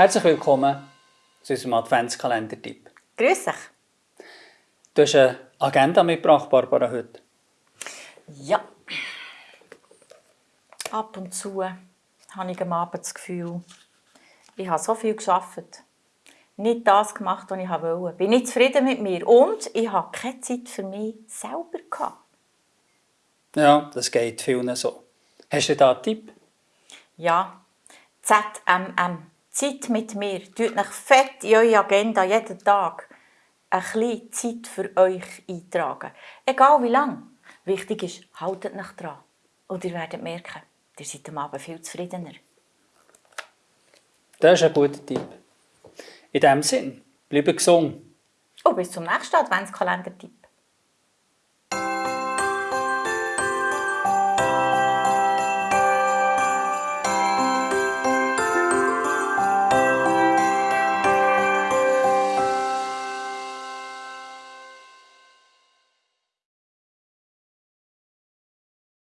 Herzlich willkommen zu unserem Adventskalender-Tipp. Grüß dich. Du hast eine Agenda mitgebracht, Barbara, heute. Ja. Ab und zu habe ich am Abend das Gefühl, ich habe so viel geschafft. Nicht das gemacht, was ich wollte. Bin nicht zufrieden mit mir. Und ich habe keine Zeit für mich selber gehabt. Ja, das geht vielen so. Hast du da einen Tipp? Ja, ZMM. Zeit mit mir. Tut euch fett in eure Agenda jeden Tag ein bisschen Zeit für euch eintragen. Egal wie lang. Wichtig ist, haltet euch dran. Und ihr werdet merken, ihr seid am Abend viel zufriedener. Das ist ein guter Tipp. In diesem Sinn, bleibe gesund. Und bis zum nächsten Adventskalender-Tipp.